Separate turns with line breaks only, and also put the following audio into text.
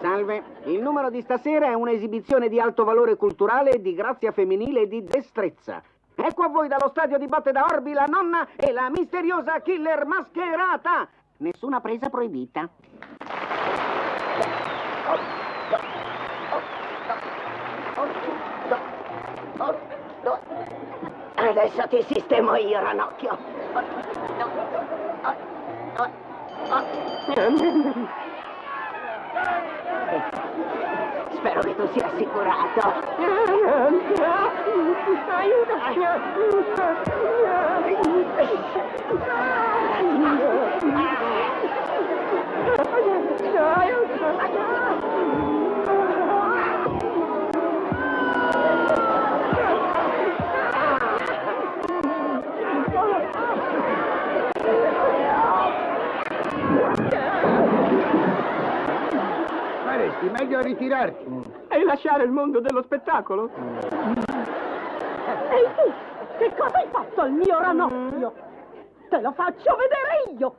Salve, il numero di stasera è un'esibizione di alto valore culturale, di grazia femminile e di destrezza. Ecco a voi dallo stadio di Botte da Orbi la nonna e la misteriosa killer mascherata. Nessuna presa proibita.
Adesso ti sistemo io, Ranocchio. Spero che tu sia assicurato.
faresti? Meglio ritirarti.
E lasciare il mondo dello spettacolo?
Ehi tu, che cosa hai fatto al mio ranocchio? Te lo faccio vedere io!